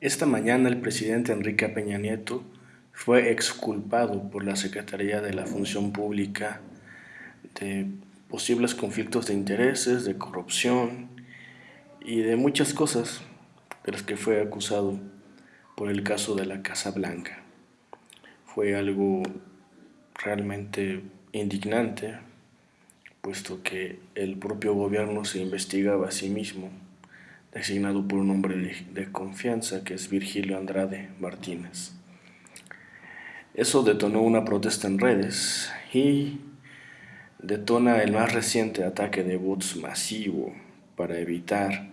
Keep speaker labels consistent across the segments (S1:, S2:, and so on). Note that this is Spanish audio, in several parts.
S1: Esta mañana el presidente Enrique Peña Nieto fue exculpado por la Secretaría de la Función Pública de posibles conflictos de intereses, de corrupción y de muchas cosas de las que fue acusado por el caso de la Casa Blanca. Fue algo realmente indignante, puesto que el propio gobierno se investigaba a sí mismo designado por un hombre de, confianza que es Virgilio Andrade Martínez. Eso detonó una protesta en redes y detona el más reciente ataque de bots masivo para evitar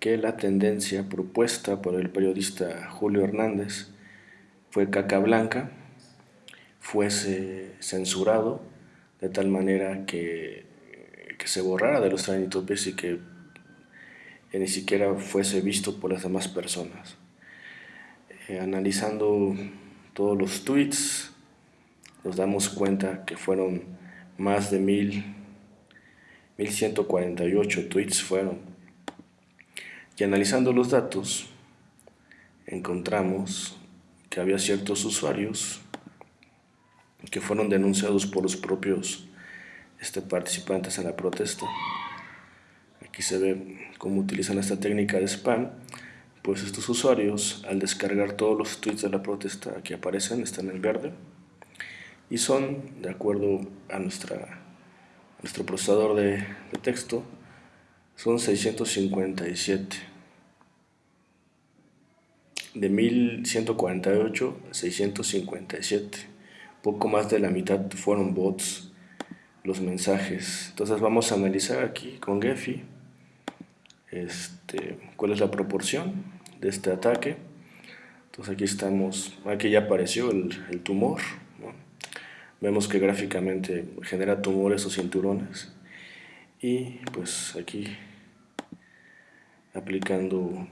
S1: que la tendencia propuesta por el periodista Julio Hernández fue caca blanca fuese censurado de tal manera que, que se borrara de los trending y que que ni siquiera fuese visto por las demás personas. Eh, analizando todos los tweets, nos damos cuenta que fueron más de mil, 1148 tweets fueron. Y analizando los datos, encontramos que había ciertos usuarios que fueron denunciados por los propios este, participantes en la protesta Aquí se ve cómo utilizan esta técnica de spam. Pues estos usuarios, al descargar todos los tweets de la protesta que aparecen, están en verde y son, de acuerdo a, nuestra, nuestro procesador de, de texto, son 657. De 1148, 657. Poco más de la mitad fueron bots los mensajes. Entonces vamos a analizar aquí con Gephi este, cuál es la proporción de este ataque. Entonces aquí estamos, aquí ya apareció el, tumor. Vemos que gráficamente genera tumores o cinturones. Y pues aquí aplicando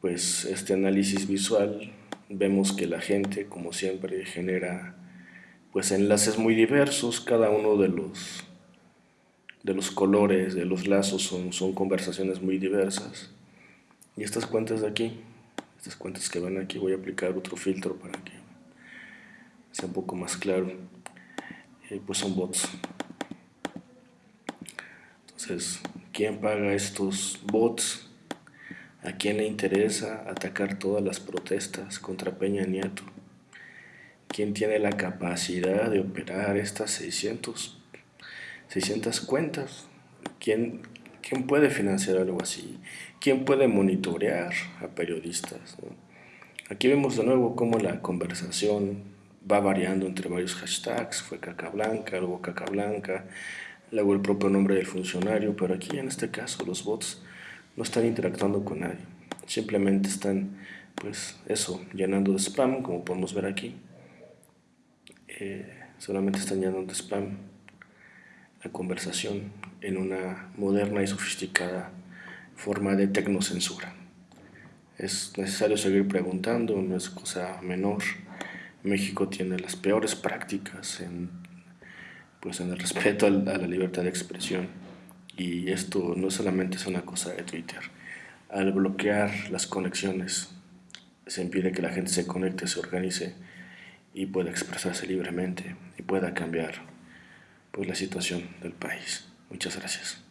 S1: pues este análisis visual vemos que la gente como siempre genera pues enlaces muy diversos cada uno de los de los colores, de los lazos, son, son conversaciones muy diversas. Y estas cuentas de aquí, estas cuentas que van aquí, voy a aplicar otro filtro para que sea un poco más claro. Eh, pues son bots. Entonces, ¿quién paga estos bots? ¿A quién le interesa atacar todas las protestas contra Peña Nieto? ¿Quién tiene la capacidad de operar estas 600 600 cuentas. ¿Quién, ¿Quién puede financiar algo así? ¿Quién puede monitorear a periodistas? Aquí vemos de nuevo cómo la conversación va variando entre varios hashtags. Fue caca blanca, luego caca blanca, luego el propio nombre del funcionario. Pero aquí en este caso los bots no están interactuando con nadie. Simplemente están, pues eso, llenando de spam, como podemos ver aquí. Eh, solamente están llenando de spam la conversación en una moderna y sofisticada forma de tecnocensura. Es necesario seguir preguntando, no es cosa menor. México tiene las peores prácticas en, pues en el respeto a la libertad de expresión y esto no solamente es una cosa de Twitter. Al bloquear las conexiones se impide que la gente se conecte, se organice y pueda expresarse libremente y pueda cambiar pues, la situación del país. Muchas gracias.